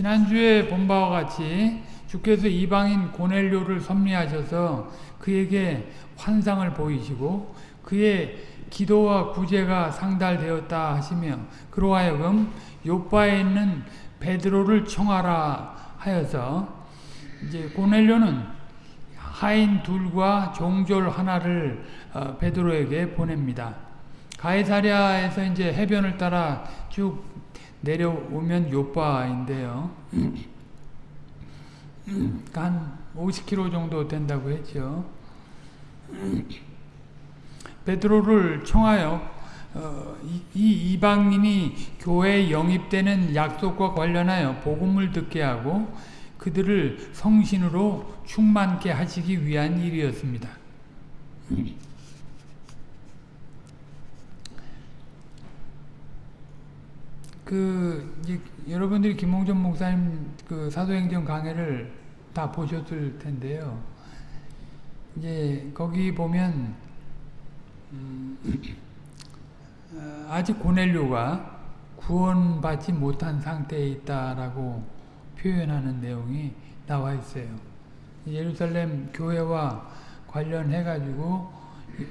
지난주에 본 바와 같이 주께서 이방인 고넬료를 섭리하셔서 그에게 환상을 보이시고 그의 기도와 구제가 상달되었다 하시며 그로 하여금 요바에 있는 베드로를 청하라 하여서 이제 고넬료는 하인 둘과 종졸 하나를 어, 베드로에게 보냅니다. 가이사랴에서 이제 해변을 따라 쭉 내려오면 요바인데요. 한 50km 정도 된다고 했죠. 베드로를 청하여 어, 이, 이 이방인이 교회에 영입되는 약속과 관련하여 복음을 듣게 하고 그들을 성신으로 충만케 하시기 위한 일이었습니다. 그 이제 여러분들이 김홍전 목사님 그 사도행전 강해를 다 보셨을 텐데요. 이제 거기 보면 음, 어, 아직 고넬료가 구원받지 못한 상태에 있다라고 표현하는 내용이 나와 있어요. 예루살렘 교회와 관련해 가지고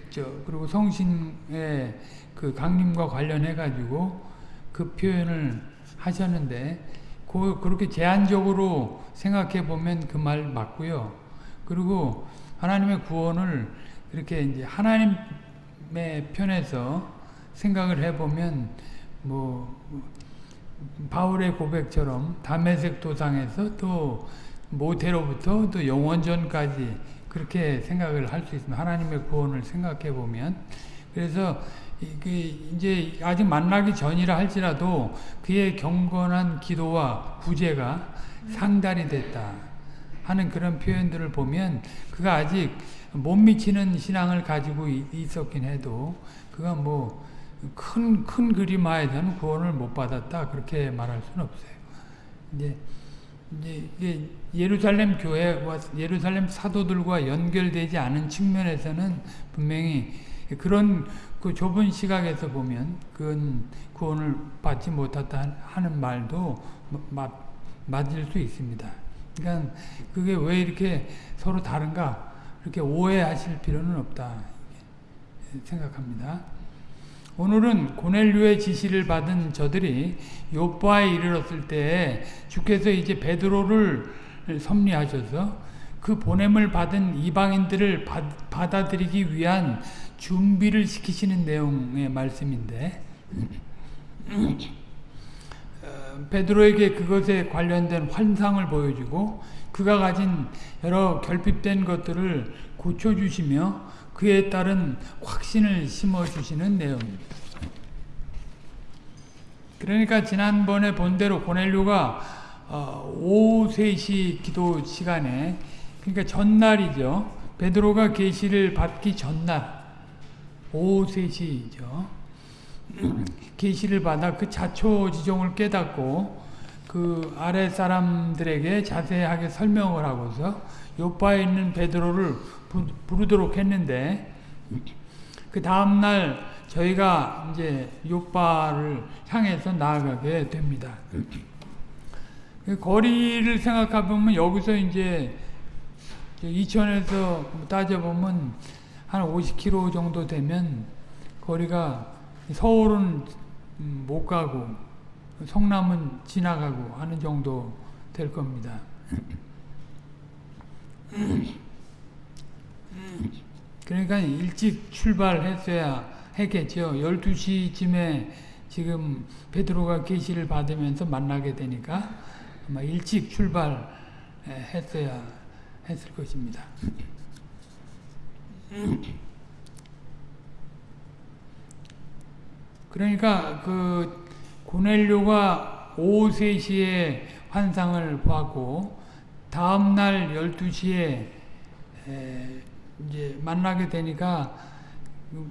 저 그리고 성신의 그 강림과 관련해 가지고 그 표현을 하셨는데 그, 그렇게 제한적으로 생각해 보면 그 말 맞고요. 그리고 하나님의 구원을 이렇게 이제 하나님의 편에서 생각을 해보면 뭐 바울의 고백처럼 담메색 도상에서 또 모태로부터 또 영원전까지 그렇게 생각을 할 수 있습니다. 하나님의 구원을 생각해 보면 그래서 이제 아직 만나기 전이라 할지라도 그의 경건한 기도와 구제가 상달이 됐다 하는 그런 표현들을 보면 그가 아직 못 미치는 신앙을 가지고 있었긴 해도 그가 뭐 큰, 큰 그림 하에서는 구원을 못 받았다. 그렇게 말할 수는 없어요. 이제, 이제 예루살렘 교회와 예루살렘 사도들과 연결되지 않은 측면에서는 분명히 그런 그 좁은 시각에서 보면 그건 구원을 받지 못했다 하는 말도 맞, 맞을 수 있습니다. 그러니까 그게 왜 이렇게 서로 다른가 이렇게 오해하실 필요는 없다 생각합니다. 오늘은 고넬류의 지시를 받은 저들이 요바에 이르렀을 때 주께서 이제 베드로를 섭리하셔서 그 보냄을 받은 이방인들을 받, 받아들이기 위한 준비를 시키시는 내용의 말씀인데 어, 베드로에게 그것에 관련된 환상을 보여주고 그가 가진 여러 결핍된 것들을 고쳐주시며 그에 따른 확신을 심어주시는 내용입니다. 그러니까 지난번에 본대로 고넬료가 어, 오후 3시 기도 시간에 그러니까 전날이죠. 베드로가 계시를 받기 전날 오후 3시죠. 계시를 받아 그 자초지종을 깨닫고 그 아래 사람들에게 자세하게 설명을 하고서 요바에 있는 베드로를 부르도록 했는데 그 다음날 저희가 이제 요바를 향해서 나아가게 됩니다. 그 거리를 생각해 보면 여기서 이제 이천에서 따져보면 한 50km 정도 되면 거리가 서울은 못 가고 성남은 지나가고 하는 정도 될 겁니다. 그러니까 일찍 출발했어야 했겠죠. 12시쯤에 지금 베드로가 계시를 받으면서 만나게 되니까 아마 일찍 출발했어야 했을 것입니다. 그러니까 그 고넬료가 오후 3시에 환상을 보았고 다음 날 12시에 이제 만나게 되니까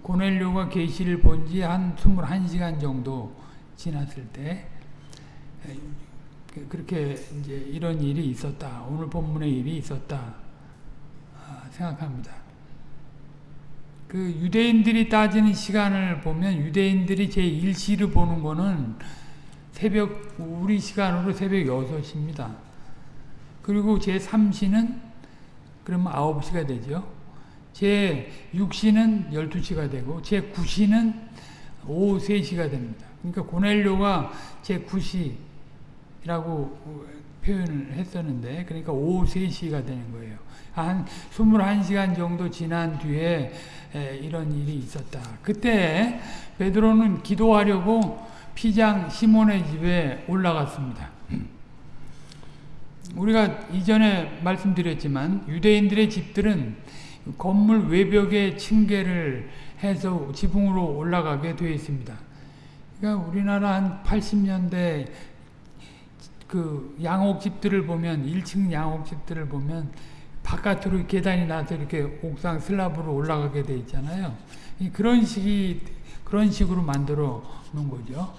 고넬료가 계시를 본 지 한 21시간 정도 지났을 때 그, 그렇게 이제 이런 일이 있었다. 오늘 본문의 일이 있었다. 아, 생각합니다. 그 유대인들이 따지는 시간을 보면 유대인들이 제1시를 보는 거는 새벽 우리 시간으로 새벽 6시입니다. 그리고 제 3시는 그러면 9시가 되죠. 제 6시는 12시가 되고 제 9시는 오후 3시가 됩니다. 그러니까 고넬료가 제 9시라고 표현을 했었는데 그러니까 오후 3시가 되는 거예요. 한 21시간 정도 지난 뒤에 이런 일이 있었다. 그때 베드로는 기도하려고 피장 시몬의 집에 올라갔습니다. 우리가 이전에 말씀드렸지만 유대인들의 집들은 건물 외벽에 층계를 해서 지붕으로 올라가게 되어 있습니다. 그러니까 우리나라 한 80년대 그 양옥집들을 보면 1층 양옥집들을 보면 바깥으로 계단이 나서 이렇게 옥상 슬랍으로 올라가게 돼 있잖아요. 그런 식이 그런 식으로 만들어 놓은 거죠.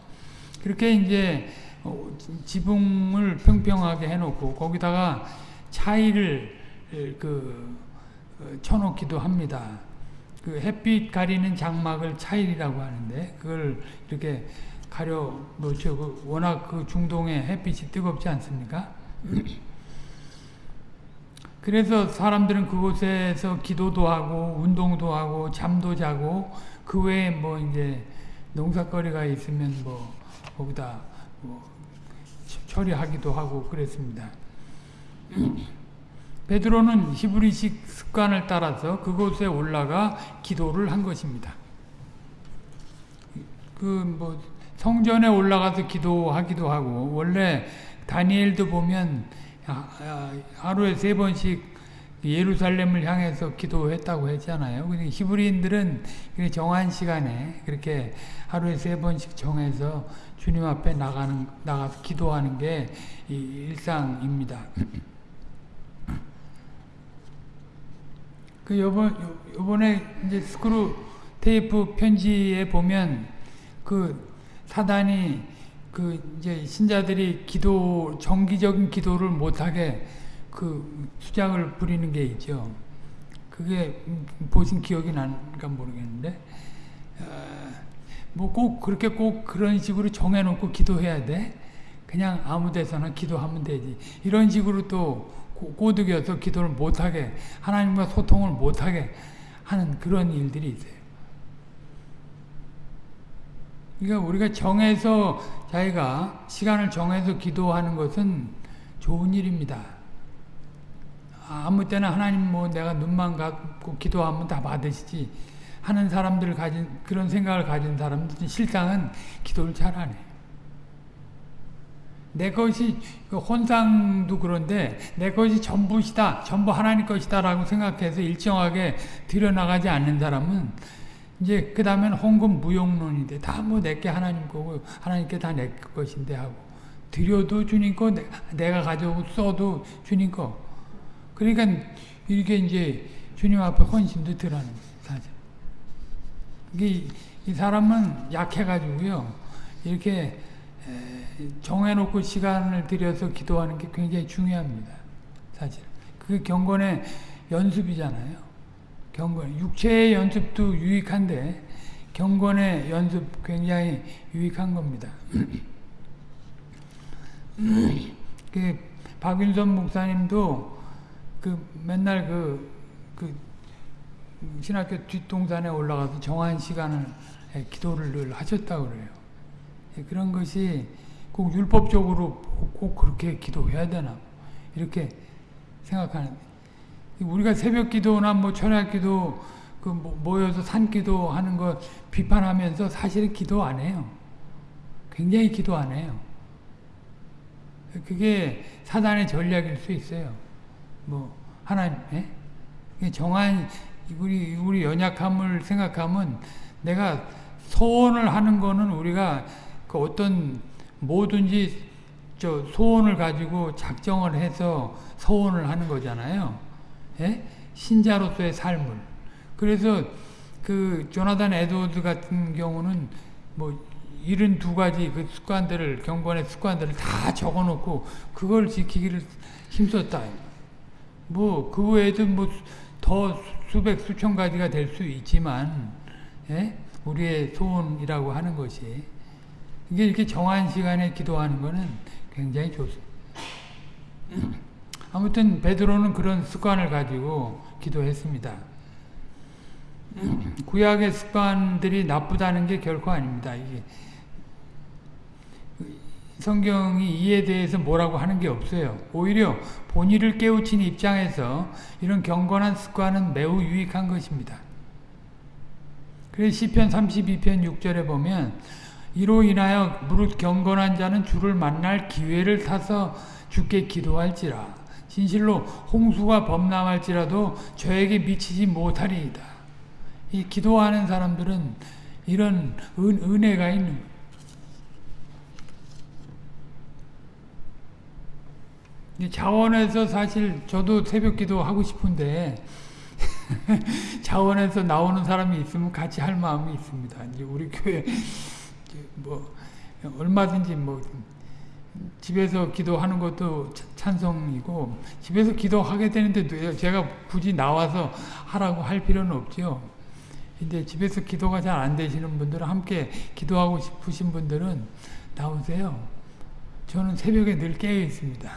그렇게 이제 어, 지붕을 평평하게 해놓고 거기다가 차이를 그 어, 쳐놓기도 합니다. 그 햇빛 가리는 장막을 차일이라고 하는데 그걸 이렇게 가려 놓죠. 그 워낙 그 중동의 햇빛이 뜨겁지 않습니까? 그래서 사람들은 그곳에서 기도도 하고 운동도 하고 잠도 자고 그 외에 뭐 이제 농사거리가 있으면 뭐 거기다 뭐 처리하기도 하고 그랬습니다. 베드로는 히브리식 습관을 따라서 그곳에 올라가 기도를 한 것입니다. 그뭐 성전에 올라가서 기도하기도 하고 원래 다니엘도 보면 하루에 세 번씩 예루살렘을 향해서 기도했다고 했잖아요. 히브리인들은 정한 시간에 그렇게 하루에 세 번씩 정해서 주님 앞에 나가는 나가서 기도하는 게 일상입니다. 그 요번 요번에 이제 스크루 테이프 편지에 보면 그 사단이 그 이제 신자들이 기도 정기적인 기도를 못하게 그 수작을 부리는 게 있죠. 그게 보신 기억이 난가 모르겠는데 어, 뭐꼭 그렇게 꼭 그런 식으로 정해놓고 기도해야 돼. 그냥 아무 데서나 기도하면 되지. 이런 식으로 또 꼬드겨서 기도를 못하게 하나님과 소통을 못하게 하는 그런 일들이 있어요. 그러니까 우리가 정해서 자기가 시간을 정해서 기도하는 것은 좋은 일입니다. 아무 때나 하나님 뭐 내가 눈만 감고 기도하면 다 받으시지 하는 사람들을 가진 그런 생각을 가진 사람들은 실상은 기도를 잘 안 해요. 내 것이 그 혼상도 그런데 내 것이 전부시다 전부 하나님 것이다 라고 생각해서 일정하게 들여나가지 않는 사람은 이제 그 다음엔 헌금 무용론인데 다 뭐 내게 하나님 거고 하나님께 다 내 것인데 하고 드려도 주님 거 내가 가져오고 써도 주님 거 그러니까 이게 이제 주님 앞에 헌신도 들어는 사실 이게 이 사람은 약해가지고요 이렇게 정해놓고 시간을 들여서 기도하는 게 굉장히 중요합니다. 사실. 그 경건의 연습이잖아요. 경건. 육체의 연습도 유익한데, 경건의 연습 굉장히 유익한 겁니다. 그, 박윤선 목사님도 그 맨날 그, 그, 신학교 뒷동산에 올라가서 정한 시간을 기도를 늘 하셨다고 그래요. 예, 그런 것이 꼭 율법적으로 꼭 그렇게 기도해야 되나 이렇게 생각하는 우리가 새벽 기도나 뭐 철학 기도 그뭐 모여서 산 기도 하는 거 비판하면서 사실은 기도 안 해요. 굉장히 기도 안 해요. 그게 사단의 전략일 수 있어요. 뭐 하나님 예? 정한 우리 우리 연약함을 생각하면 내가 소원을 하는 거는 우리가 그 어떤 뭐든지 저 소원을 가지고 작정을 해서 소원을 하는 거잖아요. 예? 신자로서의 삶을. 그래서 그 조나단 에드워드 같은 경우는 뭐 이런 두 가지 그 습관들을 경건의 습관들을 다 적어놓고 그걸 지키기를 힘썼다. 뭐 그 외에도 뭐 더 수백 수천 가지가 될 수 있지만 예? 우리의 소원이라고 하는 것이 이게 이렇게 정한 시간에 기도하는 거는 굉장히 좋습니다. 아무튼 베드로는 그런 습관을 가지고 기도했습니다. 구약의 습관들이 나쁘다는 게 결코 아닙니다. 이게 성경이 이에 대해서 뭐라고 하는 게 없어요. 오히려 본의를 깨우친 입장에서 이런 경건한 습관은 매우 유익한 것입니다. 그래서 시편 32편 6절에 보면 이로 인하여 무릇 경건한 자는 주를 만날 기회를 타서 주께 기도할지라 진실로 홍수가 범람할지라도 저에게 미치지 못하리이다. 이 기도하는 사람들은 이런 은, 은혜가 있는. 자원에서 사실 저도 새벽 기도 하고 싶은데 자원에서 나오는 사람이 있으면 같이 할 마음이 있습니다. 이제 우리 교회 뭐 얼마든지 뭐 집에서 기도하는 것도 찬성이고 집에서 기도하게 되는데 제가 굳이 나와서 하라고 할 필요는 없죠. 근데 집에서 기도가 잘 안 되시는 분들은 함께 기도하고 싶으신 분들은 나오세요. 저는 새벽에 늘 깨어 있습니다.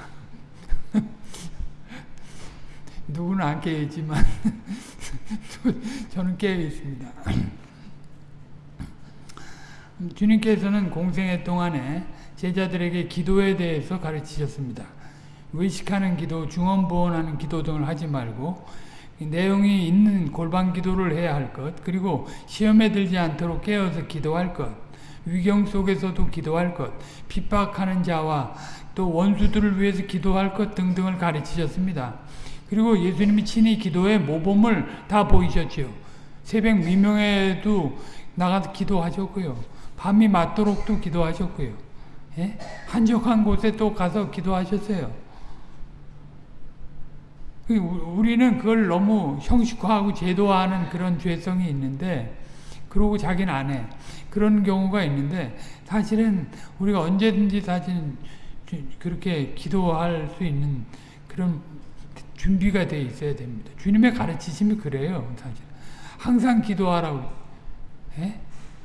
누구는 안 깨어 있지만 저는 깨어 있습니다. 주님께서는 공생애 동안에 제자들에게 기도에 대해서 가르치셨습니다. 의식하는 기도, 중언부언하는 기도 등을 하지 말고 내용이 있는 골반 기도를 해야 할 것, 그리고 시험에 들지 않도록 깨어서 기도할 것, 위경 속에서도 기도할 것, 핍박하는 자와 또 원수들을 위해서 기도할 것 등등을 가르치셨습니다. 그리고 예수님이 친히 기도의 모범을 다 보이셨지요. 새벽 미명에도 나가서 기도하셨고요. 밤이 맞도록도 기도하셨고요. 예? 한적한 곳에 또 가서 기도하셨어요. 그 우리는 그걸 너무 형식화하고 제도화하는 그런 죄성이 있는데 그러고 자기는 안 해. 그런 경우가 있는데 사실은 우리가 언제든지 사실 그렇게 기도할 수 있는 그런 준비가 돼 있어야 됩니다. 주님의 가르치심이 그래요. 사실 항상 기도하라고. 예?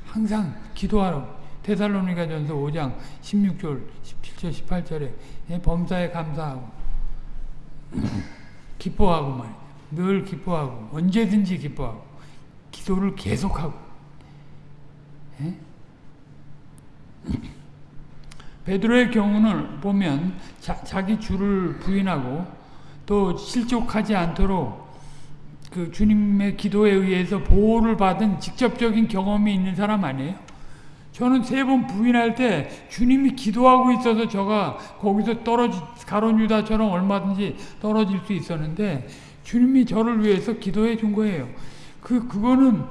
항상 기도하라고. 테살로니가 전서 5장 16절, 17절, 18절에 예? 범사에 감사하고 기뻐하고 말이야. 늘 기뻐하고 언제든지 기뻐하고 기도를 계속하고 예? 베드로의 경우는 보면 자, 자기 주를 부인하고 또 실족하지 않도록 그 주님의 기도에 의해서 보호를 받은 직접적인 경험이 있는 사람 아니에요? 저는 세 번 부인할 때 주님이 기도하고 있어서 저가 거기서 떨어지 가론 유다처럼 얼마든지 떨어질 수 있었는데 주님이 저를 위해서 기도해 준 거예요. 그 그거는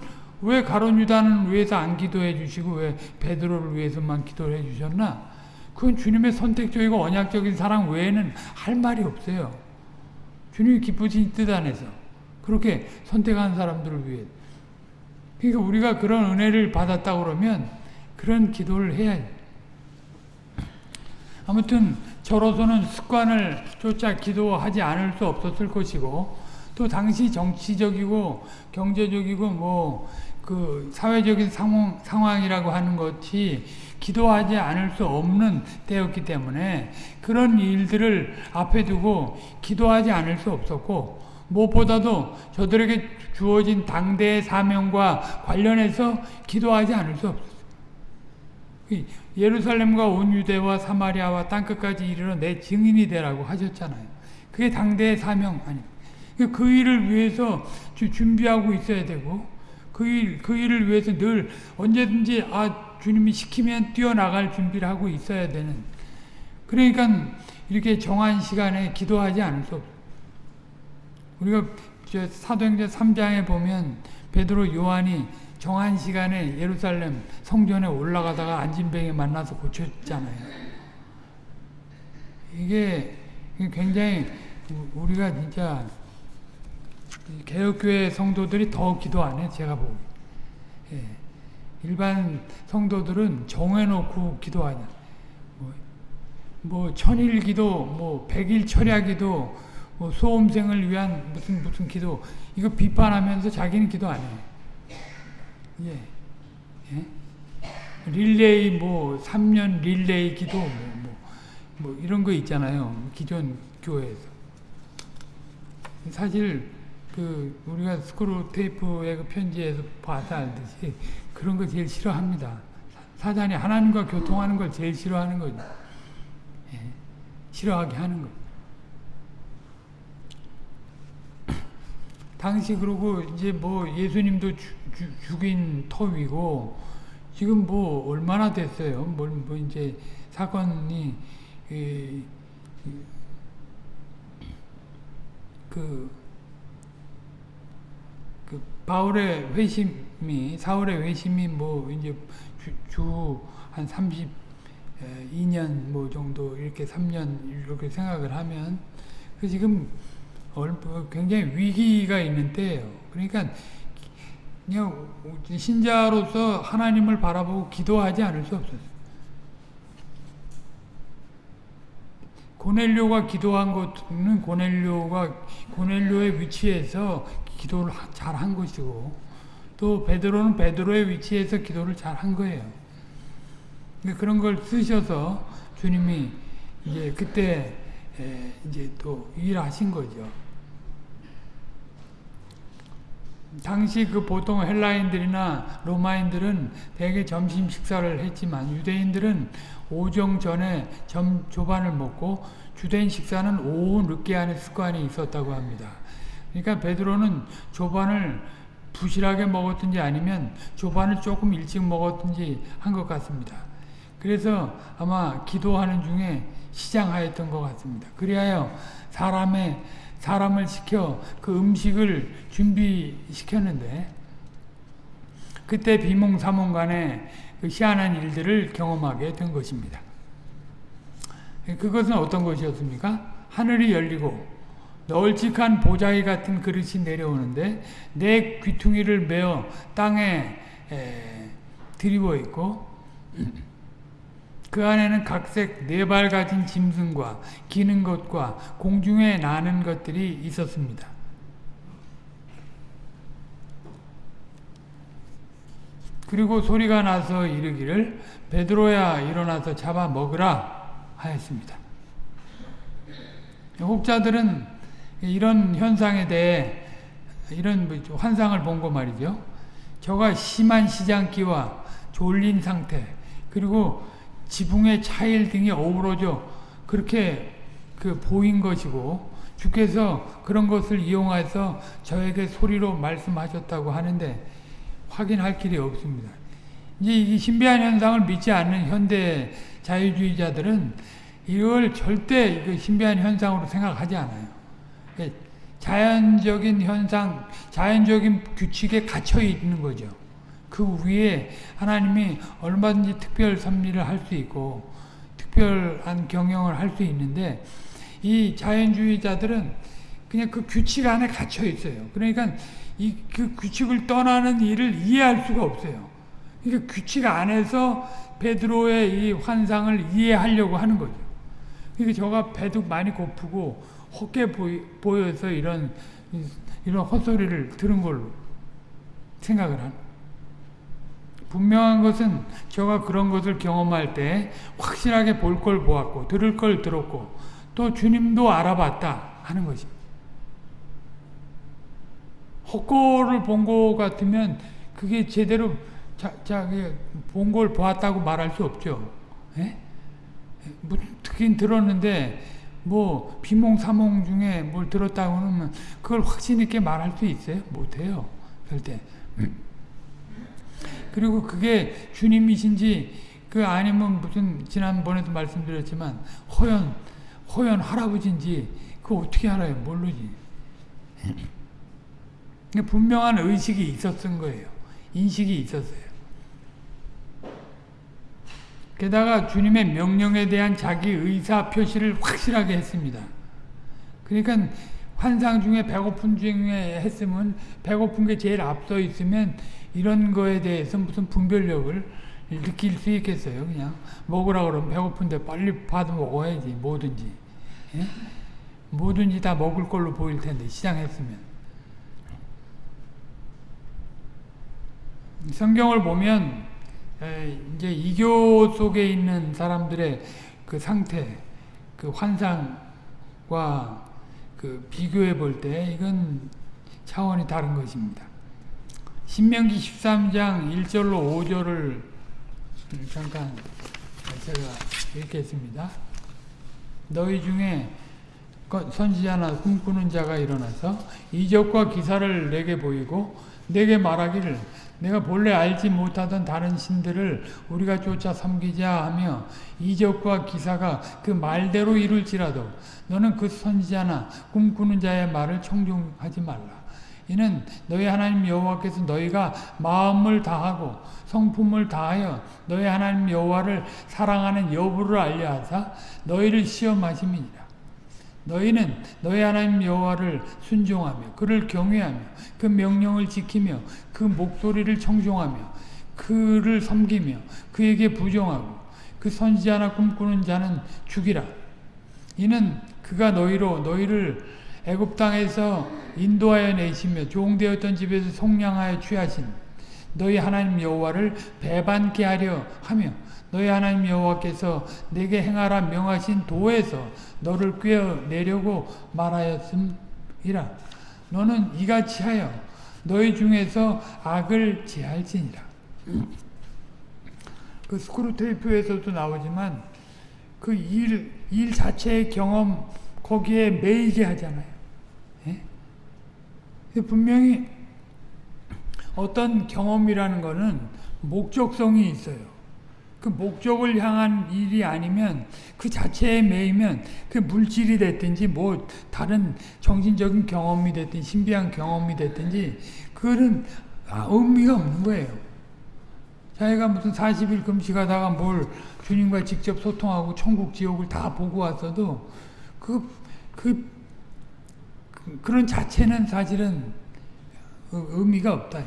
왜 가론 유다는 위해서 안 기도해 주시고 왜 베드로를 위해서만 기도해 주셨나? 그건 주님의 선택적이고 언약적인 사랑 외에는 할 말이 없어요. 주님이 기쁘신 뜻 안에서 그렇게 선택한 사람들을 위해. 그러니까 우리가 그런 은혜를 받았다 그러면 그런 기도를 해야 돼. 아무튼 저로서는 습관을 쫓아 기도하지 않을 수 없었을 것이고 또 당시 정치적이고 경제적이고 뭐 그 사회적인 상황, 상황이라고 하는 것이 기도하지 않을 수 없는 때였기 때문에 그런 일들을 앞에 두고 기도하지 않을 수 없었고 무엇보다도 저들에게 주어진 당대의 사명과 관련해서 기도하지 않을 수 없었어요. 예루살렘과 온 유대와 사마리아와 땅끝까지 이르러 내 증인이 되라고 하셨잖아요. 그게 당대의 사명 아닙니까? 그 일을 위해서 준비하고 있어야 되고 그 일, 그 일을 위해서 늘 언제든지 아 주님이 시키면 뛰어나갈 준비를 하고 있어야 되는 그러니까 이렇게 정한 시간에 기도하지 않을 수 없어요. 우리가 사도행전 3장에 보면 베드로 요한이 정한 시간에 예루살렘 성전에 올라가다가 안진뱅이 만나서 고쳤잖아요. 이게 굉장히 우리가 진짜 개혁교회 성도들이 더 기도 안 해, 제가 보기. 예. 일반 성도들은 정해놓고 기도하냐. 뭐, 뭐, 천일 기도, 뭐, 백일 철야 기도, 뭐, 수험생을 위한 무슨 무슨 기도, 이거 비판하면서 자기는 기도 안 해. 예. 예? 릴레이 뭐 3년 릴레이 기도 뭐, 뭐, 뭐 이런 거 있잖아요. 기존 교회에서. 사실 그 우리가 스크루 테이프의 그 편지에서 봐서 알듯이 그런 거 제일 싫어합니다. 사단이 하나님과 교통하는 걸 제일 싫어하는 거죠. 예, 싫어하게 하는 거. 당시 그러고 이제 뭐 예수님도 주, 주, 죽인 터위고 지금 뭐 얼마나 됐어요. 뭐, 뭐 이제 사건이 이, 그, 그 바울의 회심이 사울의 회심이 뭐 이제 주한 32년 뭐 정도 이렇게 3년 이렇게 생각을 하면 그 지금 굉장히 위기가 있는 때예요. 그러니까 그냥 신자로서 하나님을 바라보고 기도하지 않을 수 없었어요. 고넬료가 기도한 것은 고넬료가 고넬료의 위치에서 기도를 잘 한 것이고 또 베드로는 베드로의 위치에서 기도를 잘 한 거예요. 그런 걸 쓰셔서 주님이 이제 그때 이제 또 일하신 거죠. 당시 그 보통 헬라인들이나 로마인들은 대개 점심 식사를 했지만 유대인들은 오정 전에 점 조반을 먹고 주된 식사는 오후 늦게 하는 습관이 있었다고 합니다. 그러니까 베드로는 조반을 부실하게 먹었든지 아니면 조반을 조금 일찍 먹었든지 한 것 같습니다. 그래서 아마 기도하는 중에 시장하였던 것 같습니다. 그리하여 사람의 사람을 시켜 그 음식을 준비시켰는데 그때 비몽사몽 간에 그 희한한 일들을 경험하게 된 것입니다. 그것은 어떤 것이었습니까? 하늘이 열리고 널찍한 보자기 같은 그릇이 내려오는데 내 귀퉁이를 메어 땅에 들이워 있고 그 안에는 각색 네 발 가진 짐승과 기는 것과 공중에 나는 것들이 있었습니다. 그리고 소리가 나서 이르기를 베드로야 일어나서 잡아 먹으라 하였습니다. 혹자들은 이런 현상에 대해 이런 뭐 환상을 본 거 말이죠. 저가 심한 시장기와 졸린 상태 그리고 지붕의 차일 등이 어우러져 그렇게 그 보인 것이고 주께서 그런 것을 이용해서 저에게 소리로 말씀하셨다고 하는데 확인할 길이 없습니다. 이제 이 신비한 현상을 믿지 않는 현대 자유주의자들은 이걸 절대 그 신비한 현상으로 생각하지 않아요. 예, 자연적인 현상, 자연적인 규칙에 갇혀 있는 거죠. 그 위에 하나님이 얼마든지 특별 섭리를 할 수 있고 특별한 경영을 할 수 있는데 이 자연주의자들은 그냥 그 규칙 안에 갇혀 있어요. 그러니까 이 그 규칙을 떠나는 일을 이해할 수가 없어요. 그러니까 규칙 안에서 베드로의 이 환상을 이해하려고 하는 거죠. 그러니까 저가 배도 많이 고프고 헛게 보여서 이런 이런 헛소리를 들은 걸로 생각을 하는 분명한 것은 저가 그런 것을 경험할 때 확실하게 볼 걸 보았고 들을 걸 들었고 또 주님도 알아봤다 하는 것입니다. 헛골을 본 것 같으면 그게 제대로 자, 자, 본걸 보았다고 말할 수 없죠. 예? 뭐, 듣긴 들었는데 뭐 비몽사몽 중에 뭘 들었다고 하면 그걸 확신 있게 말할 수 있어요? 못해요. 절대. 그리고 그게 주님이신지 그 아니면 무슨 지난번에도 말씀드렸지만 호연 호연 할아버지인지 그 어떻게 알아요? 모르지. 분명한 의식이 있었던 거예요. 인식이 있었어요. 게다가 주님의 명령에 대한 자기 의사 표시를 확실하게 했습니다. 그러니까 환상 중에 배고픈 중에 했으면 배고픈 게 제일 앞서 있으면 이런 거에 대해서 무슨 분별력을 느낄 수 있겠어요. 그냥 먹으라 그러면 배고픈데 빨리 받아 먹어야지 뭐든지 예? 뭐든지 다 먹을 걸로 보일 텐데 시장했으면 성경을 보면 에, 이제 이교 속에 있는 사람들의 그 상태, 그 환상과 그 비교해 볼 때 이건 차원이 다른 것입니다. 신명기 13장 1절로 5절을 잠깐 제가 읽겠습니다. 너희 중에 선지자나 꿈꾸는 자가 일어나서 이적과 기사를 내게 보이고 내게 말하기를 내가 본래 알지 못하던 다른 신들을 우리가 쫓아 섬기자 하며 이적과 기사가 그 말대로 이룰지라도 너는 그 선지자나 꿈꾸는 자의 말을 청종하지 말라. 이는 너희 하나님 여호와께서 너희가 마음을 다하고 성품을 다하여 너희 하나님 여호와를 사랑하는 여부를 알려 하사 너희를 시험하심이니라. 너희는 너희 하나님 여호와를 순종하며 그를 경외하며 그 명령을 지키며 그 목소리를 청종하며 그를 섬기며 그에게 부정하고 그 선지자나 꿈꾸는 자는 죽이라. 이는 그가 너희로 너희를 애굽 땅에서 인도하여 내시며 종되었던 집에서 속량하여 취하신 너희 하나님 여호와를 배반케 하려 하며 너희 하나님 여호와께서 내게 행하라 명하신 도에서 너를 꿰어내려고 말하였음이라 너는 이같이 하여 너희 중에서 악을 제할지니라 그 스크루테이프에서도 나오지만 그 일 일 자체의 경험 거기에 매이게 하잖아요. 예? 분명히 어떤 경험이라는 것은 목적성이 있어요. 그 목적을 향한 일이 아니면 그 자체에 매이면 그 물질이 됐든지 뭐 다른 정신적인 경험이 됐든지 신비한 경험이 됐든지 그거는 아, 의미가 없는 거예요. 자기가 무슨 40일 금식하다가 뭘 주님과 직접 소통하고 천국 지옥을 다 보고 왔어도 그, 그, 그런 자체는 사실은 의미가 없다.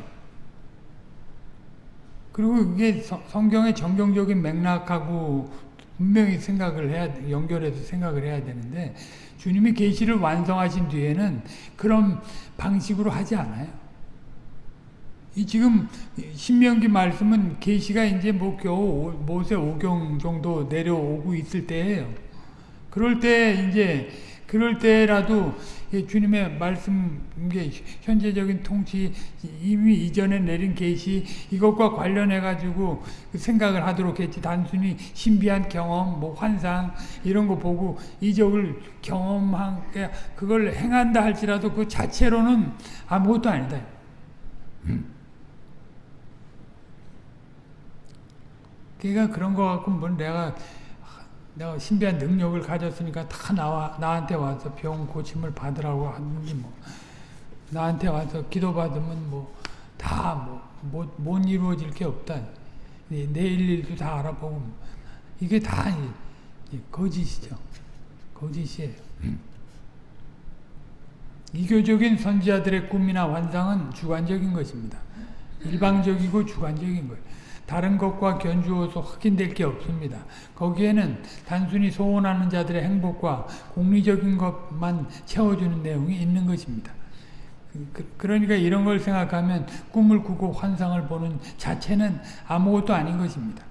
그리고 이게 성경의 정경적인 맥락하고 분명히 생각을 해야 연결해서 생각을 해야 되는데 주님이 계시를 완성하신 뒤에는 그런 방식으로 하지 않아요. 이 지금 신명기 말씀은 계시가 이제 뭐 겨우 모세 오경 정도 내려오고 있을 때예요. 그럴 때 이제 그럴 때라도 주님의 말씀 게 현재적인 통치 이미 이전에 내린 계시 이것과 관련해 가지고 생각을 하도록 했지 단순히 신비한 경험 뭐 환상 이런 거 보고 이적을 경험한 그걸 행한다 할지라도 그 자체로는 아무것도 아니다. 음. 그러니까 그런 거 갖고 뭐 내가 내가 신비한 능력을 가졌으니까 다 나와 나한테 와서 병 고침을 받으라고 하는지 뭐 나한테 와서 기도 받으면 뭐 다뭐못 못 이루어질 게 없다. 내일 일도 다 알아보고 이게 다 거짓이죠. 거짓이에요. 이교적인 선지자들의 꿈이나 환상은 주관적인 것입니다. 일방적이고 주관적인 거예요. 다른 것과 견주어서 확인될 게 없습니다. 거기에는 단순히 소원하는 자들의 행복과 공리적인 것만 채워주는 내용이 있는 것입니다. 그, 그러니까 이런 걸 생각하면 꿈을 꾸고 환상을 보는 자체는 아무것도 아닌 것입니다.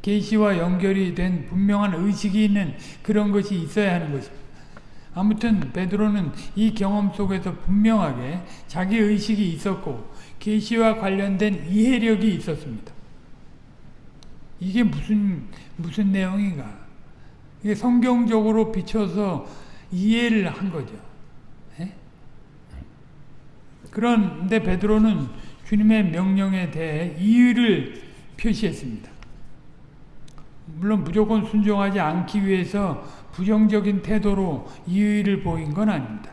계시와 연결이 된 분명한 의식이 있는 그런 것이 있어야 하는 것입니다. 아무튼 베드로는 이 경험 속에서 분명하게 자기 의식이 있었고 계시와 관련된 이해력이 있었습니다. 이게 무슨 무슨 내용인가? 이게 성경적으로 비춰서 이해를 한 거죠. 예? 그런데 베드로는 주님의 명령에 대해 이의를 표시했습니다. 물론 무조건 순종하지 않기 위해서 부정적인 태도로 이의를 보인 건 아닙니다.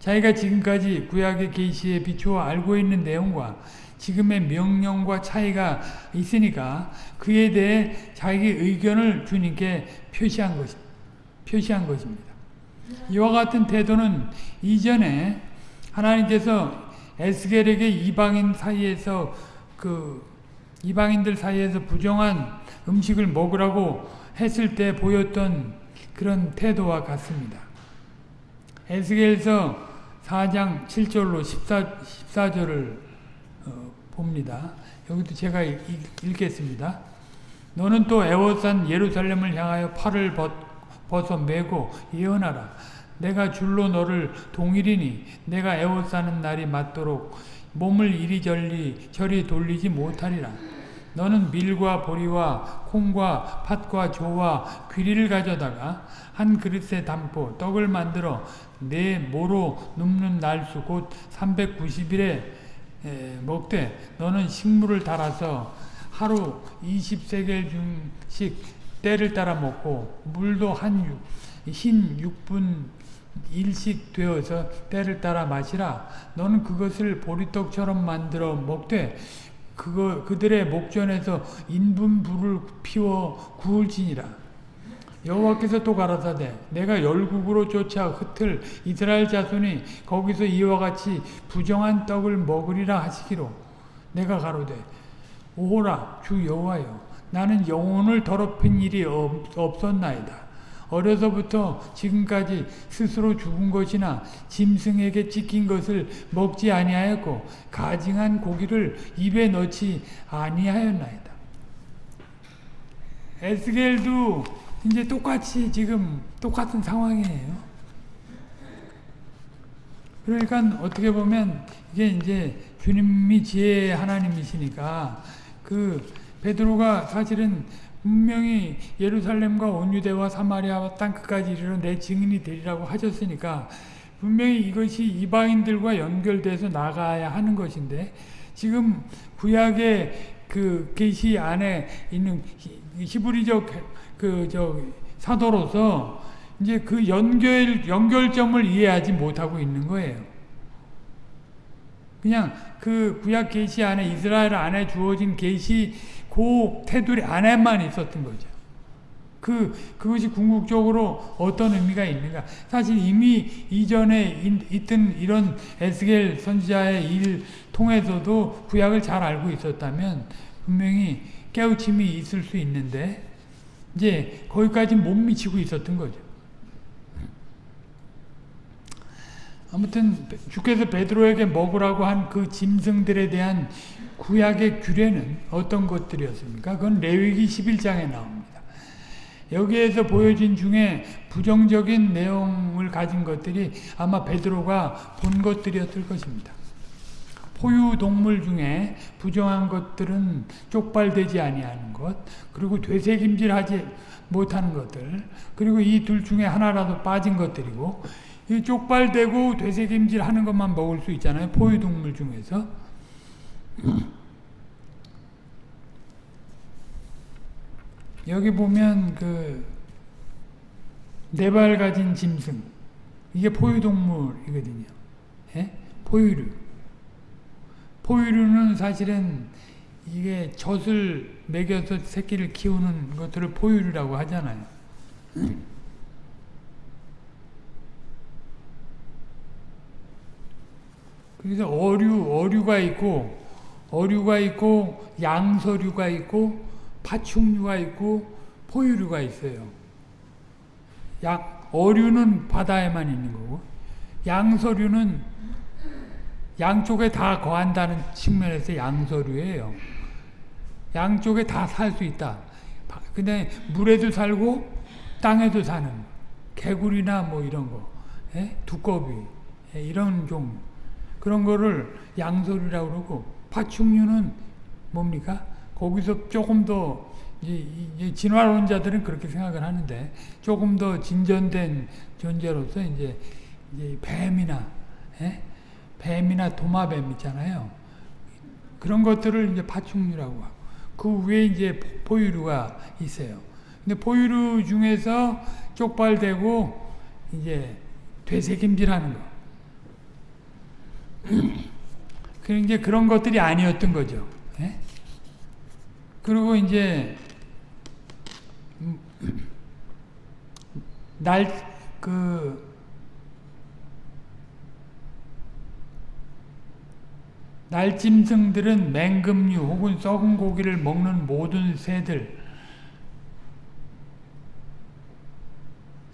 자기가 지금까지 구약의 계시에 비추어 알고 있는 내용과 지금의 명령과 차이가 있으니까 그에 대해 자기 의견을 주님께 표시한 것, 표시한 것입니다. 이와 같은 태도는 이전에 하나님께서 에스겔에게 이방인 사이에서 그 이방인들 사이에서 부정한 음식을 먹으라고 했을 때 보였던 그런 태도와 같습니다. 에스겔서 4장 7절로 14, 14절을 봅니다. 여기도 제가 읽, 읽겠습니다. 너는 또 애워싼 예루살렘을 향하여 팔을 벗, 벗어 메고 예언하라. 내가 줄로 너를 동일이니 내가 애워싸는 날이 맞도록 몸을 이리저리 저리 돌리지 못하리라. 너는 밀과 보리와 콩과 팥과 조와 귀리를 가져다가 한 그릇에 담고 떡을 만들어 내 모로 눕는 날수 곧 390일에 먹되 너는 식물을 달아서 하루 20세겔 중씩 때를 따라 먹고 물도 한 흰 6분 일식 되어서 때를 따라 마시라. 너는 그것을 보리떡처럼 만들어 먹되 그거 그들의 목전에서 인분 불을 피워 구울지니라. 여호와께서 또 가라사대 내가 열국으로 쫓아 흩을 이스라엘 자손이 거기서 이와 같이 부정한 떡을 먹으리라 하시기로 내가 가로되 오호라 주 여호와여 나는 영혼을 더럽힌 일이 없, 없었나이다. 어려서부터 지금까지 스스로 죽은 것이나 짐승에게 찢긴 것을 먹지 아니하였고 가증한 고기를 입에 넣지 아니하였나이다. 에스겔도 이제 똑같이 지금 똑같은 상황이에요. 그러니까 어떻게 보면 이게 이제 주님이 지혜 하나님이시니까 그 베드로가 사실은 분명히 예루살렘과 온유대와 사마리아와 땅끝까지 이르러 내 증인이 되리라고 하셨으니까 분명히 이것이 이방인들과 연결돼서 나가야 하는 것인데 지금 구약의 그 계시 안에 있는 히브리적 그 저 사도로서 이제 그 연결 연결점을 이해하지 못하고 있는 거예요. 그냥 그 구약 계시 안에 이스라엘 안에 주어진 계시 그 테두리 안에만 있었던 거죠. 그, 그것이 궁극적으로 어떤 의미가 있는가. 사실 이미 이전에 있던 이런 에스겔 선지자의 일 통해서도 구약을 잘 알고 있었다면 분명히 깨우침이 있을 수 있는데 이제 거기까지 못 미치고 있었던 거죠. 아무튼 주께서 베드로에게 먹으라고 한 그 짐승들에 대한 구약의 규례는 어떤 것들이었습니까? 그건 레위기 11장에 나옵니다. 여기에서 보여진 중에 부정적인 내용을 가진 것들이 아마 베드로가 본 것들이었을 것입니다. 포유동물 중에 부정한 것들은 쪽발되지 아니하는 것, 그리고 되새김질하지 못하는 것들, 그리고 이 둘 중에 하나라도 빠진 것들이고, 이 쪽발되고 되새김질하는 것만 먹을 수 있잖아요. 포유동물 중에서. 여기 보면 그 네 발 가진 짐승 이게 포유동물이거든요. 예? 포유류. 포유류는 사실은 이게 젖을 먹여서 새끼를 키우는 것들을 포유류라고 하잖아요. 그래서 어류, 어류가 있고, 어류가 있고, 양서류가 있고, 파충류가 있고, 포유류가 있어요. 양, 어류는 바다에만 있는 거고, 양서류는 양쪽에 다 거한다는 측면에서 양서류예요. 양쪽에 다 살 수 있다. 근데 물에도 살고 땅에도 사는 개구리나 뭐 이런 거, 예? 두꺼비 예? 이런 종류. 그런 거를 양서류라고 그러고 파충류는 뭡니까? 거기서 조금 더 이제 진화론자들은 그렇게 생각을 하는데 조금 더 진전된 존재로서 이제, 이제 뱀이나 에? 예? 뱀이나 도마뱀 있잖아요. 그런 것들을 이제 파충류라고 하고 그 위에 이제 포유류가 있어요. 근데 포유류 중에서 쪽발되고 이제 되새김질하는 거. 그 이제 그런 것들이 아니었던 거죠. 예? 그리고 이제 날 그 날짐승들은 맹금류 혹은 썩은 고기를 먹는 모든 새들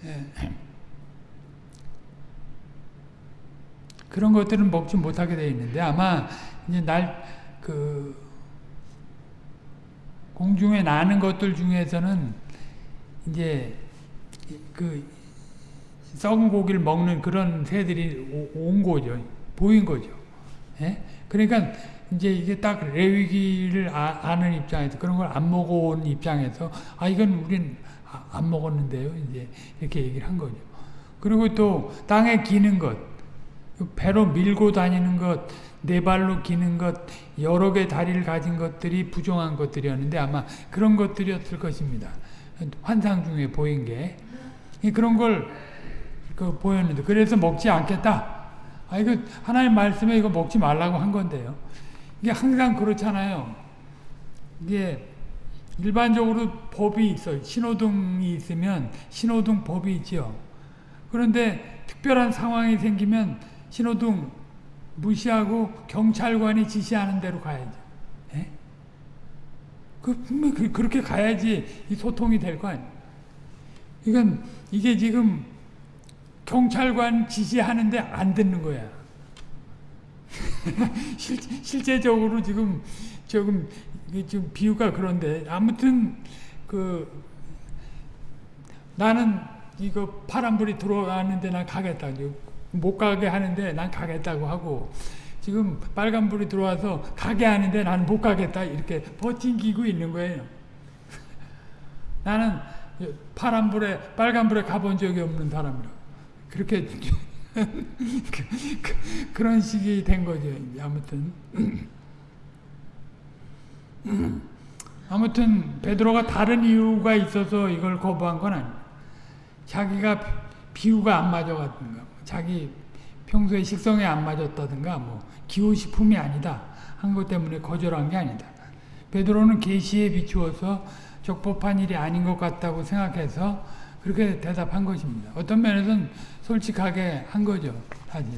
예. 그런 것들은 먹지 못하게 되어 있는데 아마 이제 날 그 공중에 나는 것들 중에서는 이제 그 썩은 고기를 먹는 그런 새들이 오- 온 거죠. 보인 거죠. 예? 그러니까 이제 이게 딱 레위기를 아, 는 입장에서 그런 걸 안 먹어온 입장에서 아 이건 우린 아, 안 먹었는데요. 이제 이렇게 얘기를 한 거죠. 그리고 또 땅에 기는 것, 배로 밀고 다니는 것, 네 발로 기는 것, 여러 개 다리를 가진 것들이 부정한 것들이었는데 아마 그런 것들이었을 것입니다. 환상 중에 보인 게 그런 걸 그 보였는데 그래서 먹지 않겠다. 아 이거 하나님 말씀에 이거 먹지 말라고 한 건데요. 이게 항상 그렇잖아요. 이게 일반적으로 법이 있어요. 신호등이 있으면 신호등 법이 있죠. 그런데 특별한 상황이 생기면 신호등 무시하고 경찰관이 지시하는 대로 가야죠. 예? 그 그, 그렇게 가야지 이 소통이 될 거 아니에요. 이건 이게 지금 경찰관 지시하는데 안 듣는 거야. 실, 실제적으로 지금 조금 지금 비유가 그런데 아무튼 그 나는 이거 파란불이 들어왔는데 난 가겠다. 못 가게 하는데 난 가겠다고 하고 지금 빨간불이 들어와서 가게 하는데 나는 못 가겠다. 이렇게 버팅기고 있는 거예요. 나는 파란불에 빨간불에 가본 적이 없는 사람이라 그렇게 그, 런 식이 된 거죠. 아무튼 아무튼 베드로가 다른 이유가 있어서 이걸 거부한 건 아니에요. 자기가 비유가 안 맞아가든가 자기 평소에 식성에 안 맞았다든가 뭐 기호식품이 아니다 한 것 때문에 거절한 게 아니다. 베드로는 계시에 비추어서 적법한 일이 아닌 것 같다고 생각해서 그렇게 대답한 것입니다. 어떤 면에서는 솔직하게 한 거죠. 사실.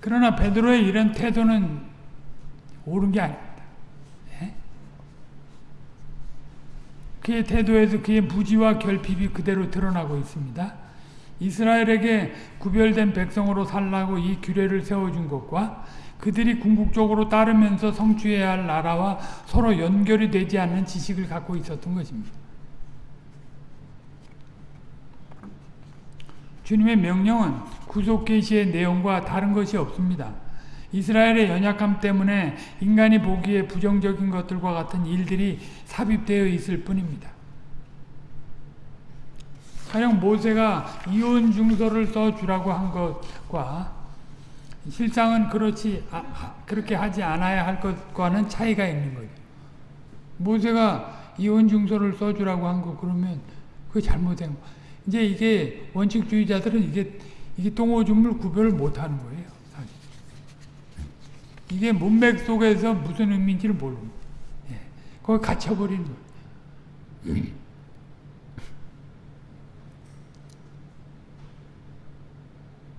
그러나 베드로의 이런 태도는 옳은 게 아닙니다. 예? 그의 태도에서 그의 무지와 결핍이 그대로 드러나고 있습니다. 이스라엘에게 구별된 백성으로 살라고 이 규례를 세워준 것과 그들이 궁극적으로 따르면서 성취해야 할 나라와 서로 연결이 되지 않는 지식을 갖고 있었던 것입니다. 주님의 명령은 구속 계시의 내용과 다른 것이 없습니다. 이스라엘의 연약함 때문에 인간이 보기에 부정적인 것들과 같은 일들이 삽입되어 있을 뿐입니다. 가령 모세가 이혼 증서를 써주라고 한 것과 실상은 그렇지 아, 그렇게 하지 않아야 할 것과는 차이가 있는 거죠. 모세가 이혼 증서를 써주라고 한 거 그러면 그 잘못된 거. 이제 이게 원칙주의자들은 이게 이게 똥오줌을 구별을 못하는 거예요. 사실. 이게 문맥 속에서 무슨 의미인지를 모르는. 예. 거기 갇혀버리는 거예요.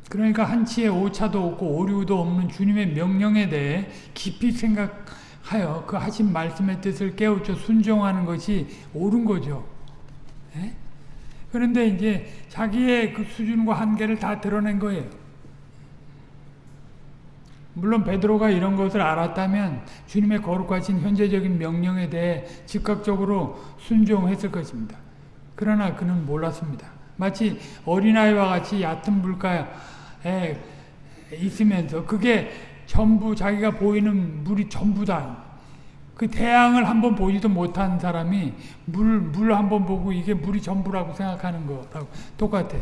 그러니까 한치의 오차도 없고 오류도 없는 주님의 명령에 대해 깊이 생각하여 그 하신 말씀의 뜻을 깨우쳐 순종하는 것이 옳은 거죠. 예? 그런데 이제 자기의 그 수준과 한계를 다 드러낸 거예요. 물론 베드로가 이런 것을 알았다면 주님의 거룩하신 현재적인 명령에 대해 즉각적으로 순종했을 것입니다. 그러나 그는 몰랐습니다. 마치 어린아이와 같이 얕은 물가에 있으면서 그게 전부 자기가 보이는 물이 전부다. 그 태양을 한번 보지도 못한 사람이 물, 물 한번 보고 이게 물이 전부라고 생각하는 거라고 똑같아.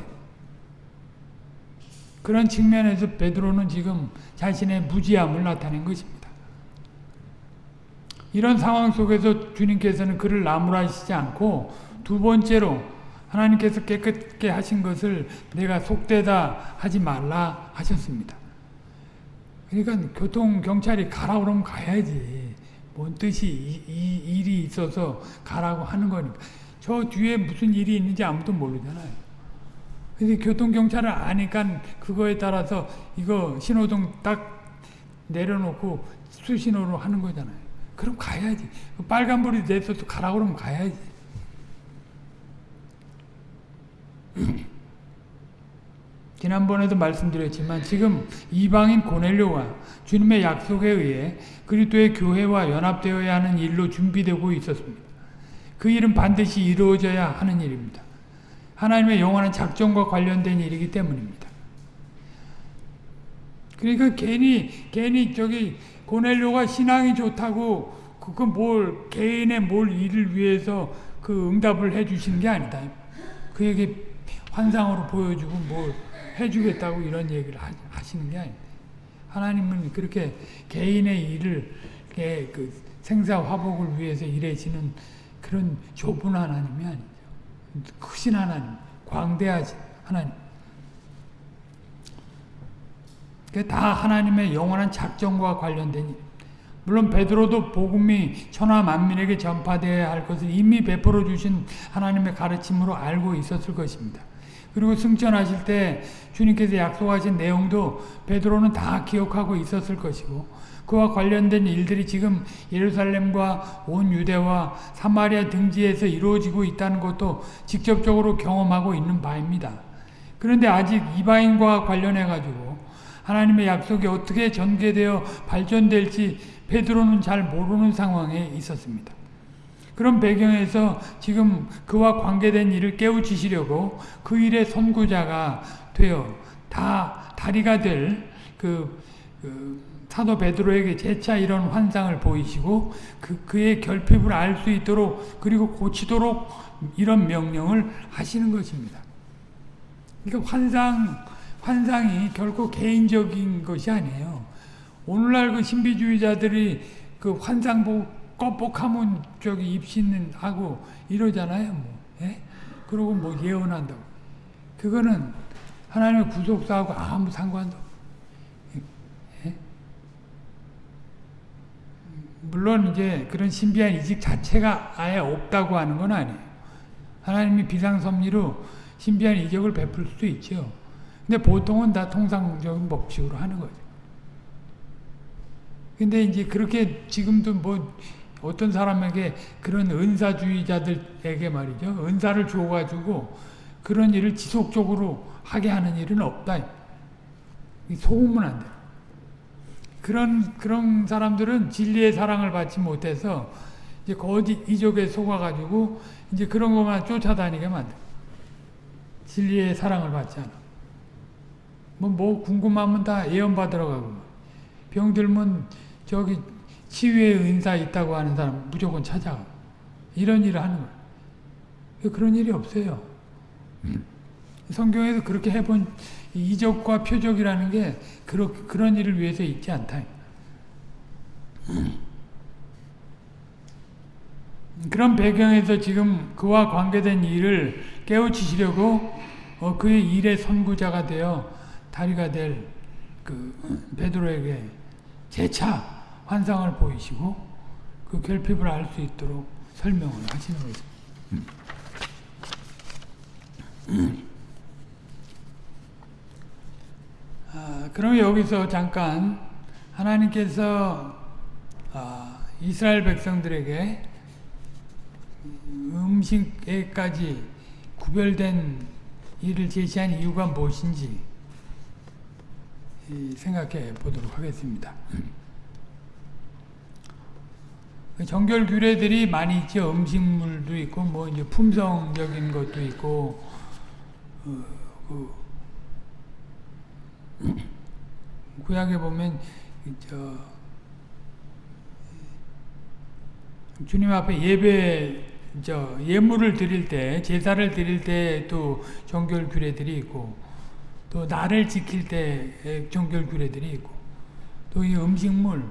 그런 측면에서 베드로는 지금 자신의 무지함을 나타낸 것입니다. 이런 상황 속에서 주님께서는 그를 나무라시지 않고 두 번째로 하나님께서 깨끗게 하신 것을 내가 속되다 하지 말라 하셨습니다. 그러니까 교통 경찰이 가라 그러면 가야지. 뭔 뜻이 이, 이 일이 있어서 가라고 하는 거니까. 저 뒤에 무슨 일이 있는지 아무도 모르잖아요. 근데 교통경찰을 아니까 그거에 따라서 이거 신호등 딱 내려놓고 수신호로 하는 거잖아요. 그럼 가야지. 빨간불이 내서도 가라 그러면 가야지. 지난번에도 말씀드렸지만 지금 이방인 고넬료가 주님의 약속에 의해 그리스도의 교회와 연합되어야 하는 일로 준비되고 있었습니다. 그 일은 반드시 이루어져야 하는 일입니다. 하나님의 영원한 작정과 관련된 일이기 때문입니다. 그러니까 괜히 괜히 저기 고넬료가 신앙이 좋다고 그건 뭘 개인의 뭘 일을 위해서 그 응답을 해 주시는 게 아니다. 그에게 환상으로 보여주고 뭘 해주겠다고 이런 얘기를 하시는 게 아니다. 하나님은 그렇게 개인의 일을 그 생사 화복을 위해서 일하시는 그런 좁은 하나님이 아니죠. 크신 하나님, 광대하신 하나님. 다 하나님의 영원한 작정과 관련된 일. 물론 베드로도 복음이 천하 만민에게 전파되어야 할 것을 이미 베풀어 주신 하나님의 가르침으로 알고 있었을 것입니다. 그리고 승천하실 때 주님께서 약속하신 내용도 베드로는 다 기억하고 있었을 것이고 그와 관련된 일들이 지금 예루살렘과 온 유대와 사마리아 등지에서 이루어지고 있다는 것도 직접적으로 경험하고 있는 바입니다. 그런데 아직 이방인과 관련해 가지고 하나님의 약속이 어떻게 전개되어 발전될지 베드로는 잘 모르는 상황에 있었습니다. 그런 배경에서 지금 그와 관계된 일을 깨우치시려고 그 일의 선구자가 되어 다 다리가 될그 그 사도 베드로에게 재차 이런 환상을 보이시고 그, 그의 결핍을 알 수 있도록 그리고 고치도록 이런 명령을 하시는 것입니다. 그러니까 환상, 환상이 결코 개인적인 것이 아니에요. 오늘날 그 신비주의자들이 그 환상 보 고 껍복하면 저기 입신하고 이러잖아요. 뭐. 예? 그러고 뭐 예언한다고. 그거는 하나님의 구속사하고 아무 상관도 예? 물론 이제 그런 신비한 이직 자체가 아예 없다고 하는 건 아니에요. 하나님이 비상섭리로 신비한 이적을 베풀 수도 있죠. 근데 보통은 다 통상적인 법칙으로 하는 거죠. 근데 이제 그렇게 지금도 뭐 어떤 사람에게 그런 은사주의자들에게 말이죠. 은사를 주어가지고 그런 일을 지속적으로 하게 하는 일은 없다. 소음은 안 돼. 그런, 그런 사람들은 진리의 사랑을 받지 못해서 이제 거짓 이적에 속아가지고 이제 그런 것만 쫓아다니게 만들 진리의 사랑을 받지 않아. 뭐, 뭐 궁금하면 다 예언받으러 가고. 병들면 저기 치유의 은사 있다고 하는 사람 무조건 찾아가. 이런 일을 하는 거야. 그런 일이 없어요. 성경에서 그렇게 해본 이적과 표적이라는 게 그러, 그런 일을 위해서 있지 않다. 그런 배경에서 지금 그와 관계된 일을 깨우치시려고 어, 그의 일의 선구자가 되어 다리가 될 그 베드로에게 재차 환상을 보이시고 그 결핍을 알 수 있도록 설명을 하시는 거죠. 아, 그럼 여기서 잠깐 하나님께서 아, 이스라엘 백성들에게 음식에까지 구별된 일을 제시한 이유가 무엇인지 생각해 보도록 하겠습니다. 정결 규례들이 많이 있죠. 음식물도 있고, 뭐, 이제 품성적인 것도 있고, 어, 그, 구약에 보면, 저, 주님 앞에 예배, 저, 예물을 드릴 때, 제사를 드릴 때 또 정결 규례들이 있고, 또 나를 지킬 때 정결 규례들이 있고, 또 이 음식물,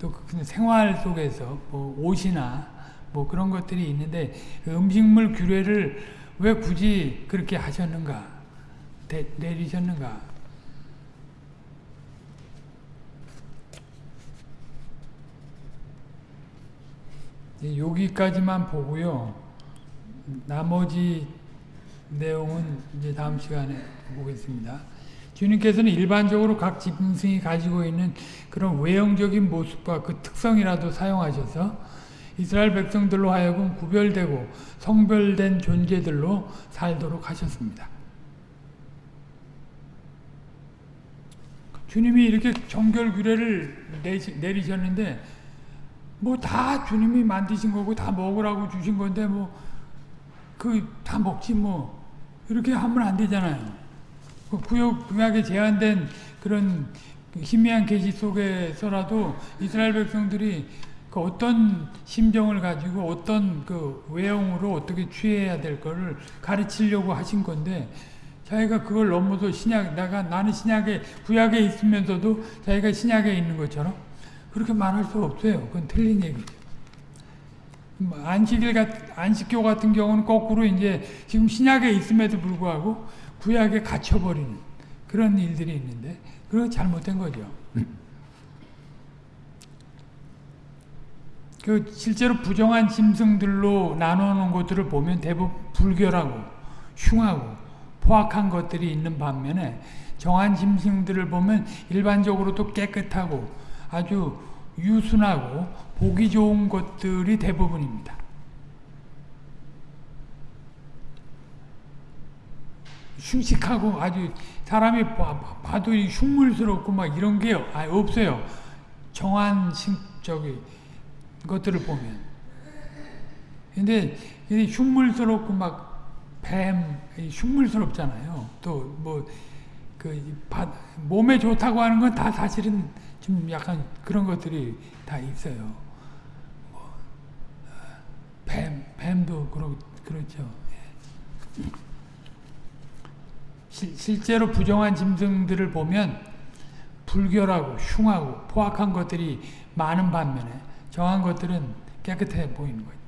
또 그 생활 속에서 뭐 옷이나 뭐 그런 것들이 있는데 그 음식물 규례를 왜 굳이 그렇게 하셨는가? 대, 내리셨는가? 여기까지만 보고요. 나머지 내용은 이제 다음 시간에 보겠습니다. 주님께서는 일반적으로 각 짐승이 가지고 있는 그런 외형적인 모습과 그 특성이라도 사용하셔서 이스라엘 백성들로 하여금 구별되고 성별된 존재들로 살도록 하셨습니다. 주님이 이렇게 정결 규례를 내리셨는데 뭐 다 주님이 만드신 거고 다 먹으라고 주신 건데 뭐 그 다 먹지 뭐 이렇게 하면 안 되잖아요. 그 구역 구약에 제한된 그런 희미한 계시 속에서라도 이스라엘 백성들이 그 어떤 심정을 가지고 어떤 그 외형으로 어떻게 취해야 될 거를 가르치려고 하신 건데 자기가 그걸 넘어서 신약 내가 나는 신약에 구약에 있으면서도 자기가 신약에 있는 것처럼 그렇게 말할 수 없어요. 그건 틀린 얘기죠. 뭐 안식일 같 안식교 같은 경우는 거꾸로 이제 지금 신약에 있음에도 불구하고 구약에 갇혀버리는 그런 일들이 있는데 그건 잘못된 거죠. 그 실제로 부정한 짐승들로 나누는 것들을 보면 대부분 불결하고 흉하고 포악한 것들이 있는 반면에 정한 짐승들을 보면 일반적으로도 깨끗하고 아주 유순하고 보기 좋은 것들이 대부분입니다. 흉식하고 아주 사람이 봐도 흉물스럽고 막 이런 게 없어요. 정한 저기 것들을 보면. 근데 흉물스럽고 막 뱀, 흉물스럽잖아요. 또 뭐그 몸에 좋다고 하는 건 다 사실은 좀 약간 그런 것들이 다 있어요. 뭐, 뱀, 뱀도 그렇, 그렇죠. 시, 실제로 부정한 짐승들을 보면 불결하고 흉하고 포악한 것들이 많은 반면에 정한 것들은 깨끗해 보이는 거예요.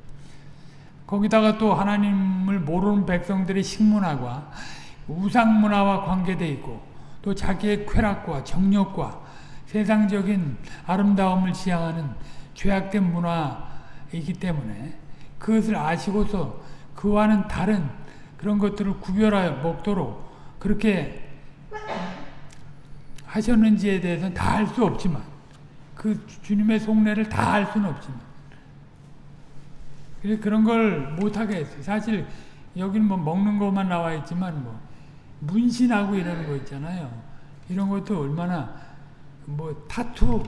거기다가 또 하나님을 모르는 백성들의 식문화와 우상문화와 관계되 있고 또 자기의 쾌락과 정력과 세상적인 아름다움을 지향하는 죄악된 문화이기 때문에 그것을 아시고서 그와는 다른 그런 것들을 구별하여 먹도록 그렇게 하셨는지에 대해서는 다 알 수 없지만 그 주님의 속내를 다 알 수는 없지만 그런 걸 못하게 했어요. 사실 여기는 뭐 먹는 것만 나와 있지만 뭐 문신하고 이러는 거 있잖아요. 이런 것도 얼마나 뭐 타투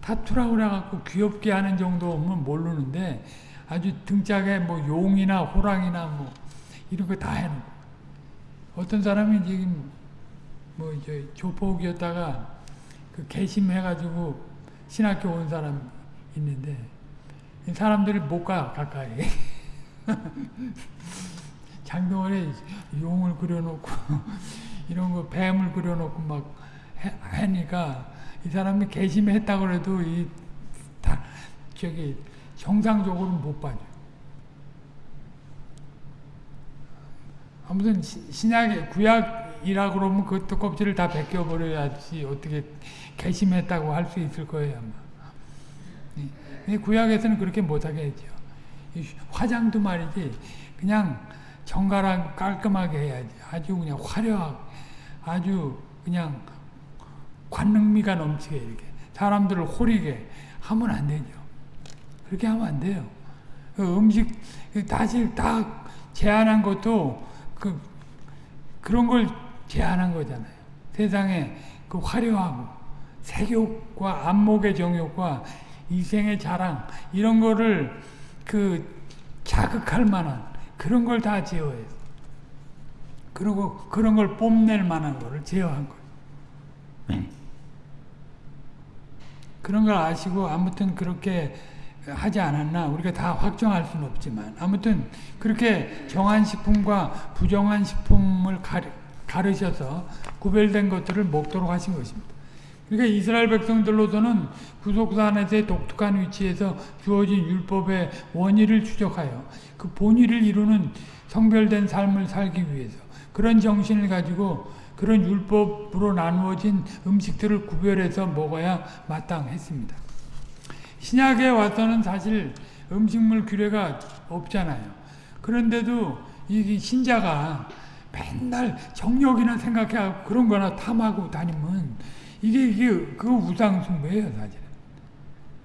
타투라고 그래갖고 귀엽게 하는 정도면 모르는데 아주 등짝에 뭐 용이나 호랑이나 뭐 이런 거 다 해놓고 어떤 사람이 지금 뭐저 조폭이었다가 그 개심해가지고 신학교 온 사람 있는데 사람들이 못 가 가까이 장동원에 용을 그려놓고 이런 거 뱀을 그려놓고 막 하니까 이 사람이 개심했다 그래도 이 다 저기 정상적으로 못 봐줘. 아무튼 신약의 구약이라 그러면 그것도 껍질을 다 벗겨 버려야지 어떻게 개심했다고 할 수 있을 거예요 아마. 구약에서는 그렇게 못하게 했죠. 화장도 말이지 그냥 정갈하고 깔끔하게 해야지. 아주 그냥 화려하게 아주 그냥 관능미가 넘치게 이렇게 사람들을 호리게 하면 안 되죠. 그렇게 하면 안 돼요. 그 음식 다시 다 제한한 것도 그 그런 걸 제한한 거잖아요. 세상에 그 화려하고 색욕과 안목의 정욕과 이생의 자랑 이런 거를 그 자극할 만한 그런 걸 다 제어해서 그리고 그런 걸 뽐낼 만한 거를 제어한 거예요. 네. 그런 걸 아시고 아무튼 그렇게 하지 않았나 우리가 다 확정할 수는 없지만 아무튼 그렇게 정한 식품과 부정한 식품을 가르, 셔서 구별된 것들을 먹도록 하신 것입니다. 그러니까 이스라엘 백성들로서는 구속산에서의 독특한 위치에서 주어진 율법의 원의를 추적하여 그 본의를 이루는 성별된 삶을 살기 위해서 그런 정신을 가지고 그런 율법으로 나누어진 음식들을 구별해서 먹어야 마땅했습니다. 신약에 와서는 사실 음식물 규례가 없잖아요. 그런데도 이 신자가 맨날 정력이나 생각해하고 그런 거나 탐하고 다니면 이게, 이게 그 우상숭배예요, 사실은.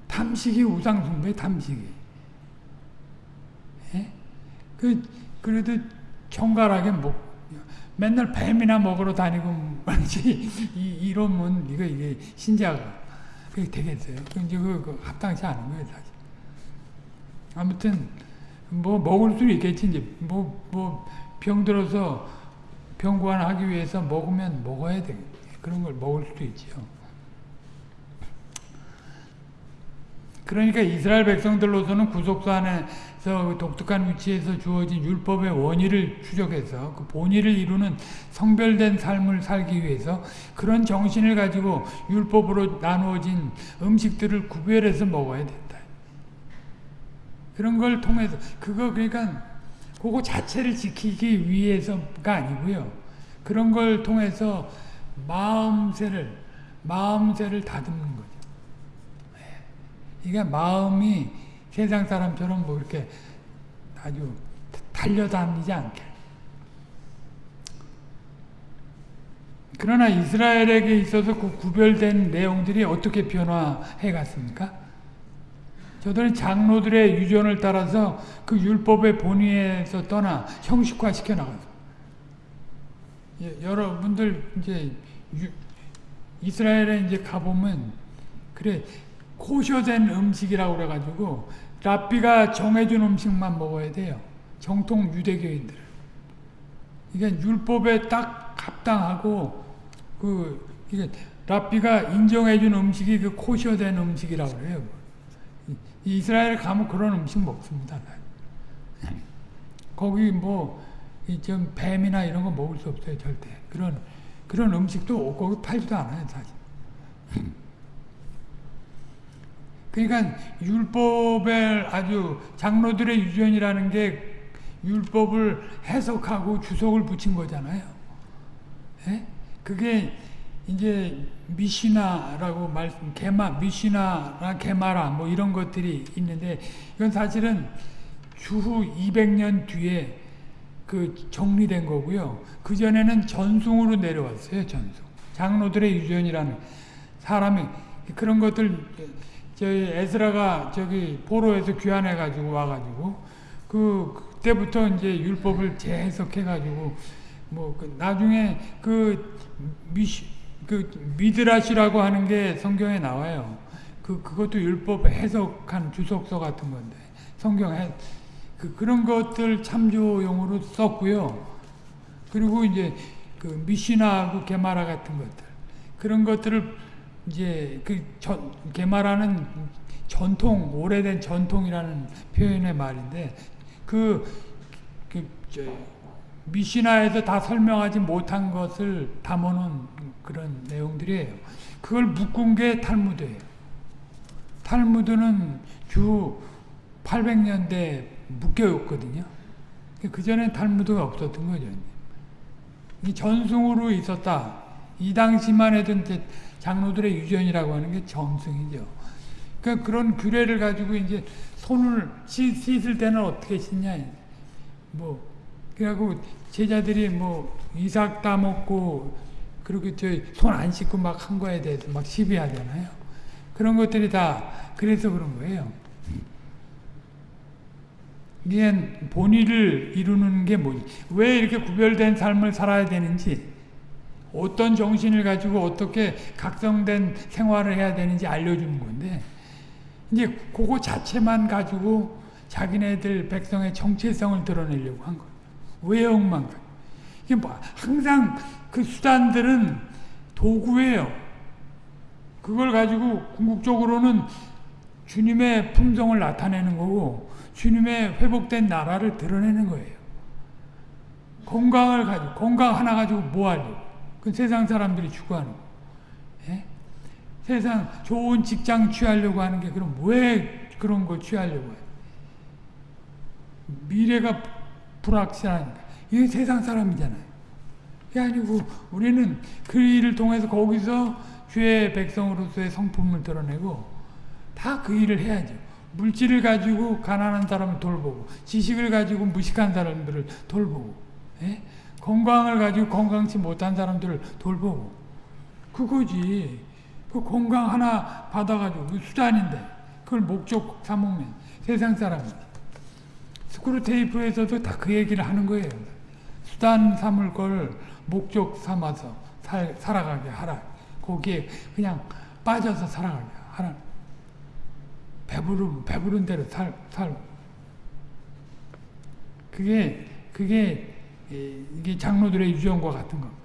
탐식이 우상숭배, 탐식이. 예? 그, 그래도 정갈하게 먹, 맨날 뱀이나 먹으러 다니고 말이지 이, 이러면 이거 이게 신자가 그게 되겠어요. 그 이제 그, 그 합당치 않은 거예요, 사실. 아무튼 뭐 먹을 수 있겠지 이제 뭐 뭐 병 들어서 병구안하기 위해서 먹으면 먹어야 돼. 그런 걸 먹을 수도 있지요. 그러니까 이스라엘 백성들로서는 구속사 안에서 독특한 위치에서 주어진 율법의 원의를 추적해서 그 본의를 이루는 성별된 삶을 살기 위해서 그런 정신을 가지고 율법으로 나누어진 음식들을 구별해서 먹어야 된다. 그런 걸 통해서 그거 그러니까 그거 자체를 지키기 위해서가 아니고요. 그런 걸 통해서 마음새를 마음새를 다듬는 거죠. 이게 마음이 세상 사람처럼 뭐 이렇게 아주 달려다니지 않게. 그러나 이스라엘에게 있어서 그 구별된 내용들이 어떻게 변화해 갔습니까? 저들은 장로들의 유전을 따라서 그 율법의 본의에서 떠나 형식화 시켜 나갔어요. 예, 여러분들 이제 유, 이스라엘에 이제 가보면 그래 코셔된 음식이라고 그래가지고 랍비가 정해준 음식만 먹어야 돼요. 정통 유대교인들. 이게 율법에 딱 합당하고 그 이게 랍비가 인정해준 음식이 그 코셔된 음식이라고 그래요. 이스라엘 가면 그런 음식 먹습니다. 거기 뭐좀 뱀이나 이런 거 먹을 수 없어요 절대. 그런 그런 음식도 거기 팔지도 않아요 사실. 그러니까 율법의 아주 장로들의 유전이라는 게 율법을 해석하고 주석을 붙인 거잖아요. 예? 그게 이제 미시나라고 말씀, 게마, 미시나라 게마라 뭐 이런 것들이 있는데 이건 사실은 주후 200년 뒤에 그 정리된 거고요. 그 전에는 전송으로 내려왔어요. 전송. 장로들의 유전이라는 사람이 그런 것들 저희 에스라가 저기 포로에서 귀환해 가지고 와 가지고 그 그때부터 이제 율법을 재해석해 가지고 뭐 그 나중에 그 미시 그 미드라시라고 하는 게 성경에 나와요. 그 그것도 율법 해석한 주석서 같은 건데 성경에 그 그런 것들 참조용으로 썼고요. 그리고 이제 그 미시나하고 게마라 같은 것들 그런 것들을 이제 그 전, 게마라는 전통 오래된 전통이라는 표현의 말인데 그, 그 저, 미시나에서 다 설명하지 못한 것을 담아놓은 그런 내용들이에요. 그걸 묶은 게 탈무드예요. 탈무드는 주 800년대 묶여있거든요. 그 전에 탈무드가 없었던 거죠. 이 전승으로 있었다. 이 당시만 해도 장로들의 유전이라고 하는 게 전승이죠. 그러니까 그런 규례를 가지고 이제 손을 씻 을 때는 어떻게 씻냐. 뭐 그래갖고 제자들이 뭐 이삭 따먹고 그렇게 저손 안 씻고 막 한 거에 대해서 막 시비하잖아요. 그런 것들이 다 그래서 그런 거예요. 이게 본의를 이루는 게 뭐지? 왜 이렇게 구별된 삶을 살아야 되는지, 어떤 정신을 가지고 어떻게 각성된 생활을 해야 되는지 알려주는 건데, 이제 그거 자체만 가지고 자기네들 백성의 정체성을 드러내려고 한 거예요. 외형만. 이게 뭐 항상 그 수단들은 도구예요. 그걸 가지고 궁극적으로는 주님의 품성을 나타내는 거고 주님의 회복된 나라를 드러내는 거예요. 건강을 가지고 건강 하나 가지고 뭐 하려고? 그 세상 사람들이 추구하는 거. 예? 세상 좋은 직장 취하려고 하는 게 그럼 왜 그런 거 취하려고 해요? 미래가 불확실하니까. 이게 세상 사람이잖아요. 그게 아니고 우리는 그 일을 통해서 거기서 주의 백성으로서의 성품을 드러내고 다 그 일을 해야죠. 물질을 가지고 가난한 사람을 돌보고 지식을 가지고 무식한 사람들을 돌보고 예? 건강을 가지고 건강치 못한 사람들을 돌보고 그거지. 그 건강 하나 받아가지고 그 수단인데 그걸 목적 삼으면 세상 사람이 스크루 테이프에서도 다 그 얘기를 하는 거예요. 수단 삼을 걸 목적 삼아서 살, 살아가게 하라. 거기에 그냥 빠져서 살아가게 하라. 배부른 배부른 대로 살 살. 그게 그게 이게 장로들의 유전과 같은 겁니다.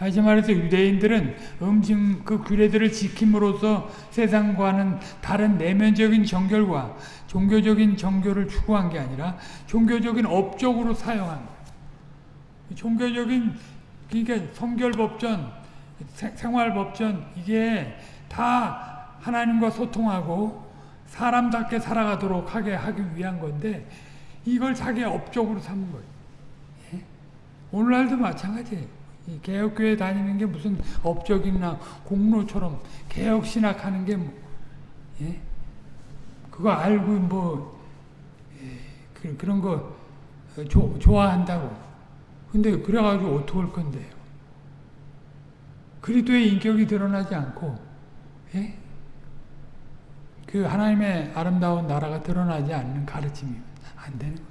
다시 말해서 유대인들은 음식 그 규례들을 지킴으로써 세상과는 다른 내면적인 정결과 종교적인 정교를 추구한 게 아니라 종교적인 업적으로 사용한 거예요. 종교적인 그러니까 성결법전, 생활법전 이게 다 하나님과 소통하고 사람답게 살아가도록 하게 하기 위한 건데 이걸 자기 업적으로 삼은 거예요. 예? 오늘날도 마찬가지예요. 개혁교회 다니는 게 무슨 업적이나 공로처럼 개혁신학하는 게 뭐, 예? 그거 알고 뭐 예, 그, 그런 거 조, 좋아한다고 근데 그래가지고 어떡할 건데요 그리스도의 인격이 드러나지 않고 예? 그 하나님의 아름다운 나라가 드러나지 않는 가르침이 안 되는 거예요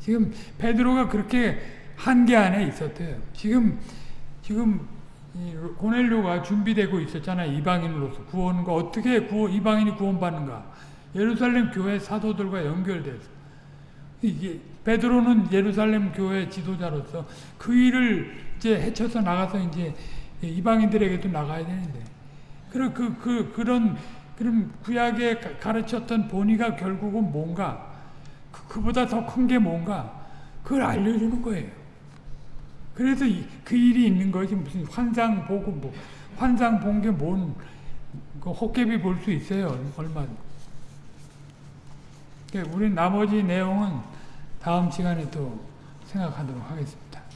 지금 베드로가 그렇게 한계 안에 있었대요. 지금 지금 고넬료가 준비되고 있었잖아요. 이방인으로서 구원과 어떻게 구원, 이방인이 구원받는가? 예루살렘 교회 사도들과 연결돼서 이게 베드로는 예루살렘 교회 지도자로서 그 일을 이제 헤쳐서 나가서 이제 이방인들에게도 나가야 되는데 그런 그, 그 그런 그런 구약에 가르쳤던 본의가 결국은 뭔가 그, 그보다 더 큰 게 뭔가 그걸 알려주는 거예요. 그래서 그 일이 있는 것이 무슨 환상 보고 뭐 환상 본 게뭔그 헛개비 볼 수 있어요 얼마. 그러니까 우리 나머지 내용은 다음 시간에 또 생각하도록 하겠습니다.